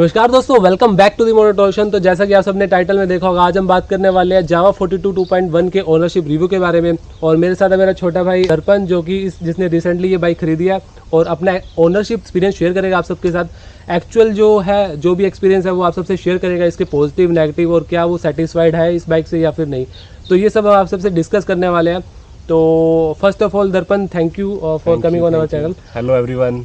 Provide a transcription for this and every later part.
नमस्कार दोस्तों welcome back to the मोनोटोशन तो जैसा कि आप सबने टाइटल में देखा होगा आज हम बात करने वाले हैं जावा 42 2.1 के ओनरशिप रिव्यू के बारे में। और मेरे साथ है मेरा छोटा भाई दर्पण जो कि इस जिसने रिसेंटली ये बाइक खरीदी है और अपना ओनरशिप एक्सपीरियंस शेयर करेगा आप सबके साथ। एक्चुअल जो है जो भी एक्सपीरियंस है वो आप सबसे शेयर करेगा इसके पॉजिटिव नेगेटिव और क्या वो सेटिस्फाइड है इस बाइक से या फिर नहीं। तो ये सब हम आप सबसे डिस्कस करने वाले हैं। तो first of all Darpan thank you for coming on our channel hello everyone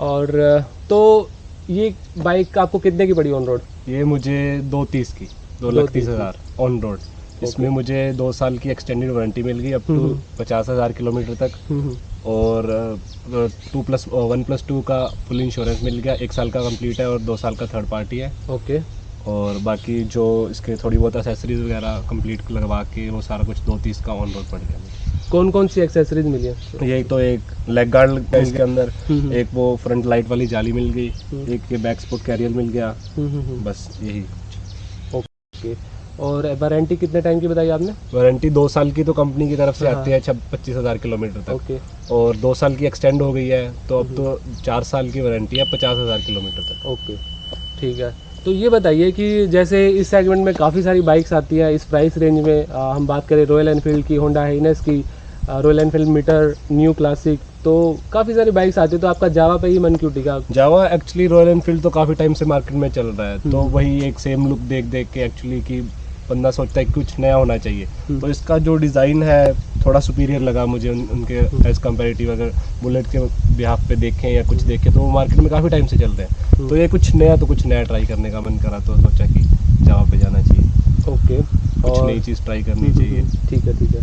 और uh, तो ये बाइक आपको कितने की पड़ी ऑन रोड ये मुझे दो तीस की दो लाख तीस हज़ार ऑन रोड इसमें मुझे दो साल की एक्सटेंडेड वारंटी मिल गई अप टू। पचास हज़ार किलोमीटर तक। और two plus one plus two का फुल इंश्योरेंस मिल गया। एक साल का कंप्लीट है और दो साल का थर्ड पार्टी है। ओके और बाकी जो इसके थोड़ी बहुत एसेसरीज वगैरह कंप्लीट लगवा के वो सारा कुछ दो तीस का ऑन रोड पड़ गया। कौन कौन सी एक्सेसरीज मिली है? यही तो एक लेग गार्ड इसके अंदर हम्म। एक वो फ्रंट लाइट वाली जाली मिल गई हम्म। एक ये बैक स्पोर्ट कैरियर मिल गया बस यही। ओके और वारंटी कितने टाइम की बताई आपने? वारंटी दो साल की तो कंपनी की तरफ़ से हाँ। आती है छब पच्चीस हज़ार किलोमीटर तक। ओके और दो साल की एक्सटेंड हो गई है तो अब तो हम्म। चार साल की वारंटी है पचास हज़ार किलोमीटर तक। ओके ठीक है। तो ये बताइए कि जैसे इस सेगमेंट में काफ़ी सारी बाइक्स आती है इस प्राइस रेंज में आ, हम बात करें रॉयल एनफील्ड की होंडा हाइनेस की Royal Enfield Meteor new Classic तो काफ़ी सारी बाइक्स आती है तो आपका जावा पे ही मन क्यों टिका जावा एक्चुअली रॉयल एनफील्ड तो काफ़ी टाइम से मार्केट में चल रहा है तो हम्म। वही एक सेम लुक देख देख के एक्चुअली कि बंदा सोचता है कुछ नया होना चाहिए। हम्म। तो इसका जो डिज़ाइन है थोड़ा सुपीरियर लगा मुझे उन, उनके हम्म। एज कम्पेरेटिव अगर बुलेट के बिहाफ पे देखें या कुछ देखें तो वो मार्केट में काफ़ी टाइम से चल रहे हैं। हम्म। तो ये कुछ नया तो कुछ नया ट्राई करने का मन करा तो सोचा कि जहाँ पे जाना चाहिए। ओके कुछ नई चीज़ ट्राई करनी चाहिए। ठीक है ठीक है।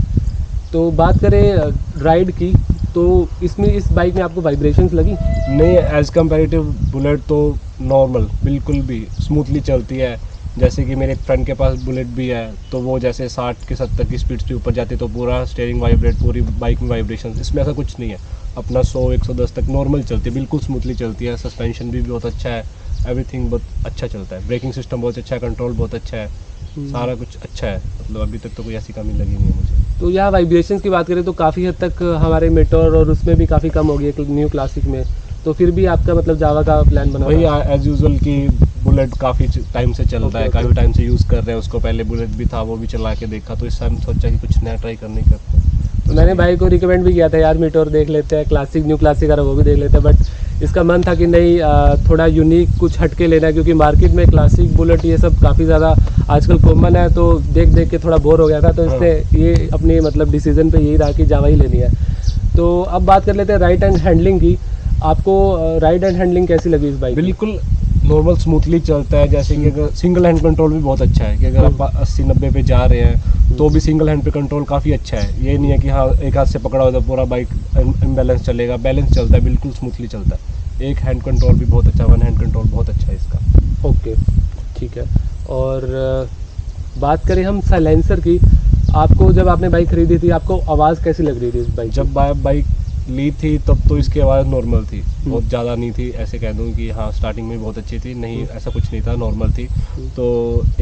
तो बात करें राइड की तो इसमें इस बाइक में आपको वाइब्रेशन लगी? नहीं एज कम्पेरेटिव बुलेट तो नॉर्मल बिल्कुल भी स्मूथली चलती है। जैसे कि मेरे एक फ्रेंड के पास बुलेट भी है तो वो जैसे 60 के 70 की स्पीड से ऊपर जाती है तो पूरा स्टेयरिंग वाइब्रेट पूरी बाइक में वाइब्रेशन इसमें ऐसा कुछ नहीं है। अपना 100 110 तक नॉर्मल चलती है बिल्कुल स्मूथली चलती है। सस्पेंशन भी बहुत अच्छा है। एवरीथिंग बहुत अच्छा चलता है। ब्रेकिंग सिस्टम बहुत अच्छा है कंट्रोल बहुत अच्छा है। सारा कुछ अच्छा है। मतलब अभी तक तो कोई ऐसी कमी लगी नहीं है मुझे। तो यहाँ वाइब्रेशन की बात करें तो काफ़ी हद तक हमारे मेटोर और उसमें भी काफ़ी कम हो गई है न्यू क्लासिक में। तो फिर भी आपका मतलब जावा का प्लान बना वही एज यूजल की बुलेट काफ़ी टाइम से चल रहा है काफ़ी टाइम से यूज़ कर रहे हैं उसको। पहले बुलेट भी था वो भी चला के देखा तो इस टाइम सोचा कि कुछ नया ट्राई करने का। तो मैंने भाई को रिकमेंड भी किया था यार मीटोर देख लेते हैं क्लासिक न्यू क्लासिक अगर वो भी देख लेते हैं बट इसका मन था कि नहीं थोड़ा यूनिक कुछ हटके लेना है क्योंकि मार्केट में क्लासिक बुलेट ये सब काफ़ी ज़्यादा आजकल कॉमन है तो देख देख के थोड़ा बोर हो गया था तो हाँ। इसने ये अपनी मतलब डिसीज़न पे यही रहा कि जावा ही लेनी है। तो अब बात कर लेते हैं राइट एंड हैंडलिंग की। आपको राइट एंड हैंडलिंग कैसी लगी इस बाइक बिल्कुल नॉर्मल स्मूथली चलता है जैसे कि अगर सिंगल हैंड कंट्रोल भी बहुत अच्छा है कि अगर आप हम्म। अस्सी नब्बे पे जा रहे हैं तो भी सिंगल हैंड पे कंट्रोल काफ़ी अच्छा है। ये नहीं है कि हाँ एक हाथ से पकड़ा हो तो पूरा बाइक इम्बैलेंस चलेगा बैलेंस चलता है बिल्कुल स्मूथली चलता है। एक हैंड कंट्रोल भी बहुत अच्छा वन हैंड कंट्रोल बहुत अच्छा है इसका। ओके ठीक है। और बात करें हम साइलेंसर की आपको जब आपने बाइक खरीदी थी आपको आवाज़ कैसी लग रही थी इस बाइक जब बाइक ली थी तब तो इसकी आवाज़ नॉर्मल थी बहुत ज़्यादा नहीं थी ऐसे कह दूँ कि हाँ स्टार्टिंग में बहुत अच्छी थी नहीं हम्म। ऐसा कुछ नहीं था नॉर्मल थी हम्म। तो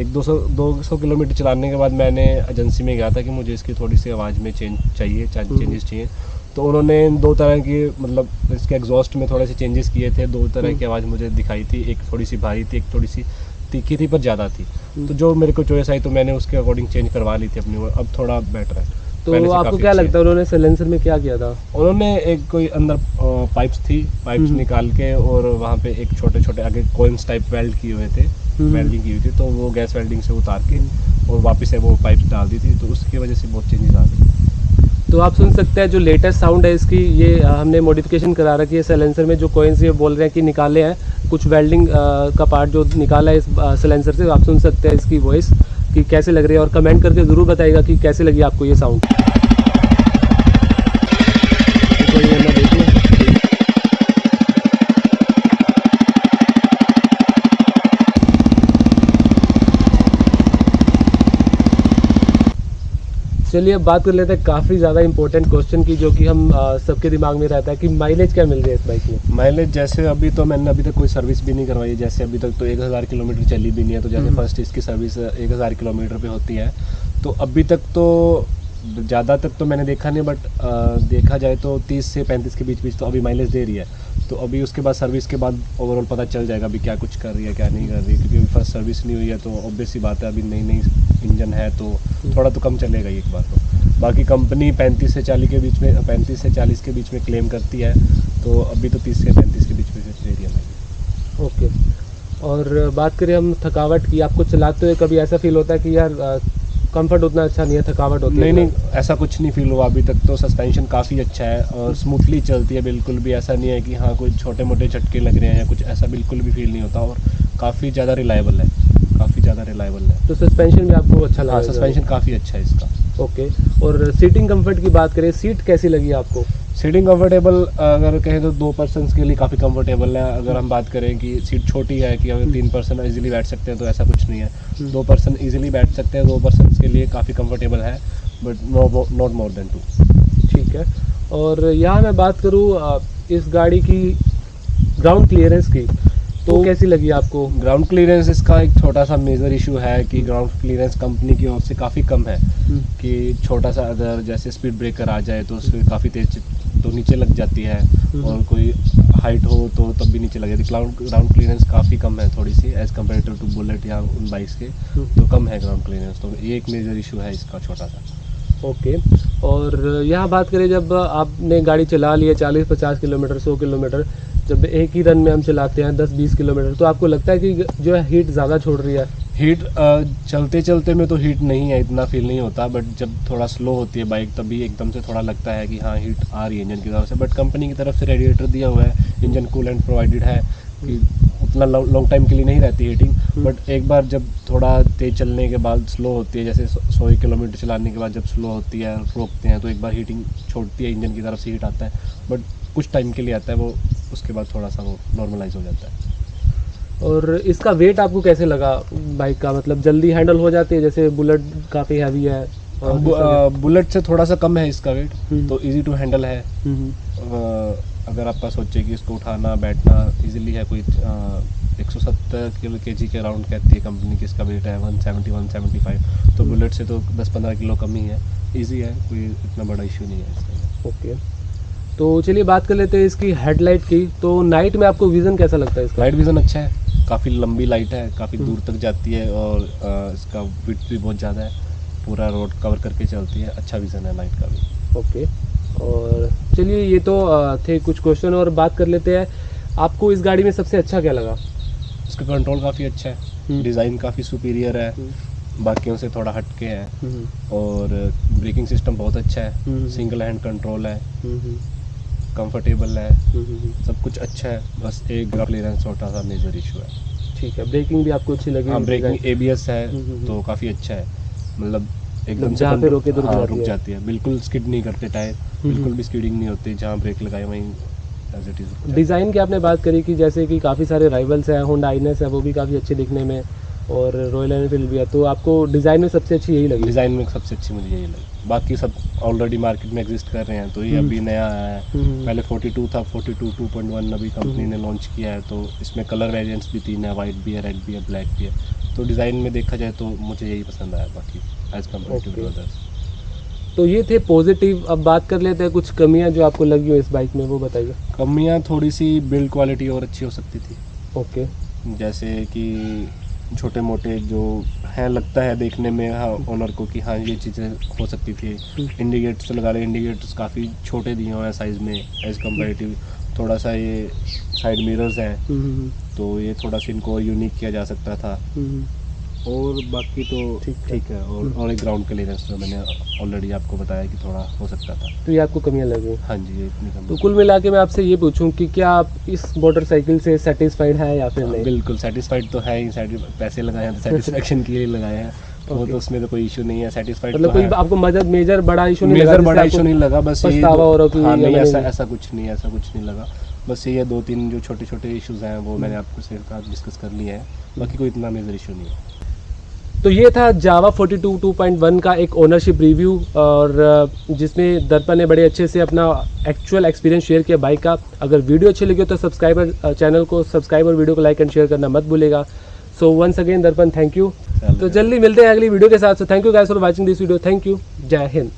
एक दो सौ दो सौ किलोमीटर चलाने के बाद मैंने एजेंसी में गया था कि मुझे इसकी थोड़ी सी आवाज़ में चेंज चाहिए हम्म। चेंजेस चाहिए तो उन्होंने दो तरह की मतलब इसके एग्जॉस्ट में थोड़े से चेंजेस किए थे दो तरह की हम्म। आवाज़ मुझे दिखाई थी एक थोड़ी सी भारी थी एक थोड़ी सी तीखी थी पर ज़्यादा थी हम्म। तो जो मेरे को चॉइस आई तो मैंने उसके अकॉर्डिंग चेंज करवा ली थी अपनी अब थोड़ा बेटर है तो आपको क्या लगता है। उन्होंने साइलेंसर में क्या किया था? उन्होंने एक कोई अंदर पाइप्स थी पाइप्स हम्म। निकाल के और वहाँ पे एक छोटे छोटे आगे कोइंस टाइप वेल्ड किए हुए थे हम्म। वेल्डिंग की हुई थी तो वो गैस वेल्डिंग से उतार के और वापस से वो पाइप्स डाल दी थी तो उसकी वजह से बहुत चेंजेस आ गई। तो आप सुन सकते हैं जो लेटेस्ट साउंड है इसकी ये हमने मॉडिफिकेशन करा रखी है साइलेंसर में जो कोइंस ये बोल रहे हैं कि निकाले हैं कुछ वेल्डिंग का पार्ट जो निकाला है इस साइलेंसर से आप सुन सकते हैं इसकी वॉइस कि कैसे लग रही है? और कमेंट करके ज़रूर बताएगा कि कैसे लगी आपको ये साउंड चलिए अब बात कर लेते हैं काफ़ी ज़्यादा इंपॉर्टेंट क्वेश्चन की जो कि हम सबके दिमाग में रहता है कि माइलेज क्या मिल रही है इस बाइक में? माइलेज जैसे अभी तो मैंने अभी तक कोई सर्विस भी नहीं करवाई है। जैसे अभी तक तो एक हज़ार किलोमीटर चली भी नहीं है तो जैसे हम्म। फ़र्स्ट इसकी सर्विस एक हज़ार किलोमीटर पे होती है। तो अभी तक तो ज़्यादा तक तो मैंने देखा नहीं बट देखा जाए तो 30 से 35 के बीच बीच तो अभी माइलेज दे रही है। तो अभी उसके बाद सर्विस के बाद ओवरऑल पता चल जाएगा अभी क्या कुछ कर रही है क्या नहीं कर रही है क्योंकि अभी फ़र्स्ट सर्विस नहीं हुई है तो ऑब्वियस सी बात है अभी नई नई इंजन है तो थोड़ा तो कम चलेगा ही एक बार तो। बाकी कंपनी पैंतीस से चालीस के बीच में पैंतीस से चालीस के बीच में क्लेम करती है तो अभी तो तीस से पैंतीस के बीच में दे रही है। ओके और बात करें हम थकावट की आपको चलाते हुए कभी ऐसा फील होता है कि यार कंफर्ट उतना अच्छा नहीं है थकावट होती नहीं है नहीं ऐसा कुछ नहीं फील हुआ अभी तक तो सस्पेंशन काफ़ी अच्छा है और स्मूथली चलती है बिल्कुल भी। ऐसा नहीं है कि हाँ कोई छोटे मोटे झटके लग रहे हैं या कुछ ऐसा बिल्कुल भी फील नहीं होता और काफ़ी ज़्यादा रिलायबल है काफ़ी ज़्यादा रिलायबल है। तो सस्पेंशन भी आपको अच्छा लगा सस्पेंशन काफ़ी अच्छा है इसका। ओके और सीटिंग कंफर्ट की बात करें सीट कैसी लगी आपको? सीटिंग कंफर्टेबल अगर कहें तो दो पर्सन के लिए काफ़ी कंफर्टेबल है। अगर हम बात करें कि सीट छोटी है कि अगर तीन पर्सन इजीली बैठ सकते हैं तो ऐसा कुछ नहीं है। हम्म। दो पर्सन इजीली बैठ सकते हैं दो पर्सन के लिए काफ़ी कंफर्टेबल है but no not more than two ठीक है। और यहाँ मैं बात करूँ इस गाड़ी की ग्राउंड क्लियरेंस की तो तो- कैसी लगी आपको? ग्राउंड क्लियरेंस इसका एक छोटा सा मेजर इशू है कि ग्राउंड क्लियरेंस कंपनी की ओर से काफ़ी कम है कि छोटा सा अगर जैसे स्पीड ब्रेकर आ जाए तो उसमें काफ़ी तेज तो नीचे लग जाती है हम्म। और कोई हाइट हो तो तब भी नीचे लग जाती है। ग्राउंड ग्राउंड क्लियरेंस काफ़ी कम है थोड़ी सी एज़ कंपेयर टू बुलेट या उन बाइक्स के हम्म। तो कम है ग्राउंड क्लियरेंस तो ये एक मेजर इशू है इसका छोटा सा। ओके और यहाँ बात करें जब आपने गाड़ी चला ली है चालीस पचास किलोमीटर सौ किलोमीटर जब एक ही रन में हम चलाते हैं दस बीस किलोमीटर तो आपको लगता है कि जो है हीट ज़्यादा छोड़ रही है? हीट चलते चलते में तो हीट नहीं है इतना फील नहीं होता बट जब थोड़ा स्लो होती है बाइक तभी एकदम से थोड़ा लगता है कि हाँ हीट आ रही है इंजन की तरफ़ से। बट कंपनी की तरफ़ से रेडिएटर दिया हुआ है इंजन कूलेंट प्रोवाइडेड है कि उतना लॉन्ग टाइम के लिए नहीं रहती हीटिंग बट एक बार जब थोड़ा तेज चलने के बाद स्लो होती है जैसे सौ किलोमीटर चलाने के बाद जब स्लो होती है रोकते हैं तो एक बार हीटिंग छोड़ती है इंजन की तरफ़ से हीट आता है बट कुछ टाइम के लिए आता है वो उसके बाद थोड़ा सा वो नॉर्मलाइज हो जाता है। और इसका वेट आपको कैसे लगा? बाइक का मतलब जल्दी हैंडल हो जाती है जैसे बुलेट काफ़ी हैवी है और बु- अ, बुलेट से थोड़ा सा कम है इसका वेट हम्म। तो इजी टू हैंडल है। हम्म, हम्म। अगर आपका सोचे कि इसको उठाना बैठना इजीली है कोई एक सौ सत्तर किलो के जी के अराउंड कहती है कंपनी की इसका वेट है one seventy one seventy five तो बुलेट से तो दस पंद्रह किलो कम ही है। इजी है कोई इतना बड़ा इशू नहीं है इसका। ओके तो चलिए बात कर लेते हैं इसकी हेडलाइट की। तो नाइट में आपको विज़न कैसा लगता है इसका? लाइट विजन अच्छा है। काफ़ी लंबी लाइट है काफ़ी हम्म। दूर तक जाती है और इसका विथ भी बहुत ज़्यादा है। पूरा रोड कवर करके चलती है। अच्छा विजन है लाइट का भी। ओके और चलिए ये तो थे कुछ क्वेश्चन और बात कर लेते हैं। आपको इस गाड़ी में सबसे अच्छा क्या लगा? इसका कंट्रोल काफ़ी अच्छा है। हम्म। डिज़ाइन काफ़ी सुपीरियर है। हम्म, बाकियों से थोड़ा हटके है। हम्म, और ब्रेकिंग सिस्टम बहुत अच्छा हम्म। है सिंगल हैंड कंट्रोल है। हम्म, हम्म, कंफर्टेबल है। हम्म, हम्म, सब कुछ अच्छा है बस एक क्लियरेंस छोटा सा मेजर इशू है। ठीक है ब्रेकिंग भी आपको अच्छी लगी हाँ ब्रेकिंग एबीएस है हम्म, हम्म, तो काफ़ी अच्छा है। मतलब एकदम मतलब से जहाँ पे रोके तो हाँ, जाती रुक जाती है। बिल्कुल स्किड नहीं करते टायर हम्म, बिल्कुल हम्म। भी स्किडिंग नहीं होती जहाँ ब्रेक लगाए वहीं डिज़ाइन की आपने बात करी कि जैसे कि काफ़ी सारे राइवल्स हैं होंडा आइनस है वो भी काफ़ी अच्छे दिखने में और रॉयल एनफील्ड भी है तो आपको डिज़ाइन में सबसे अच्छी यही लगी? डिज़ाइन में सबसे अच्छी मुझे यही लगी। बाकी सब ऑलरेडी मार्केट में एग्जिस्ट कर रहे हैं तो ये हम्म। अभी नया आया है। हम्म, पहले 42 था 42 2.1 अभी कंपनी हम्म। ने लॉन्च किया है तो इसमें कलर वेरिएंट्स भी तीन है वाइट भी है रेड भी है ब्लैक भी है। तो डिज़ाइन में देखा जाए तो मुझे यही पसंद आया बाकी as compare to Okay. Others तो ये थे पॉजिटिव अब बात कर लेते हैं कुछ कमियाँ जो आपको लगी हो इस बाइक में वो बताइए। कमियाँ थोड़ी सी बिल्ड क्वालिटी और अच्छी हो सकती थी। ओके जैसे कि छोटे मोटे जो हैं लगता है देखने में हाँ ओनर को कि हाँ ये चीज़ें हो सकती थी। इंडिकेटर्स लगा रहे इंडिकेटर्स काफ़ी छोटे दिए हुए हैं साइज़ में एज कम्पेरेटिव थोड़ा सा ये साइड मिरर्स हैं हम्म, तो ये थोड़ा सा इनको यूनिक किया जा सकता था। हम्म, और बाकी तो ठीक है। ठीक है और और एक ग्राउंड क्लियरेंस जो मैंने ऑलरेडी आपको बताया कि थोड़ा हो सकता था। तो ये आपको कमियाँ लगी हाँ जी इतनी कम तो कुल मिला के मैं आपसे ये पूछूँ कि क्या आप इस मोटरसाइकिल से सेटिस्फाइड हैं या फिर हाँ, नहीं? बिल्कुल सेटिस्फाइड तो है ही पैसे लगाए हैं तो सेटिस्फेक्शन के लिए लगाए हैं। वो तो उसमें तो कोई इशू नहीं है सेटिस्फाइड मतलब तो कोई आपको मदद मेजर बड़ा इशू नहीं लगा मेजर बड़ा इशू नहीं लगा बस ये हो रहा कि हाँ नहीं ऐसा ऐसा कुछ नहीं ऐसा कुछ नहीं लगा। बस ये दो तीन जो छोटे छोटे इश्यूज़ हैं वो मैंने आपको से डिस्कस कर लिए हैं। बाकी कोई इतना मेजर इशू नहीं है। तो ये था जावा 42 2.1 का एक ओनरशिप रिव्यू और जिसमें दर्पण ने बड़े अच्छे से अपना एक्चुअल एक्सपीरियंस शेयर किया बाइक का। अगर वीडियो अच्छी लगी हो तो सब्सक्राइबर चैनल को सब्सक्राइब और वीडियो को लाइक एंड शेयर करना मत भूलेगा। So once again Darpan thank you तो जल्दी मिलते हैं अगली वीडियो के साथ। So thank you guys for watching this video thank you जय हिंद।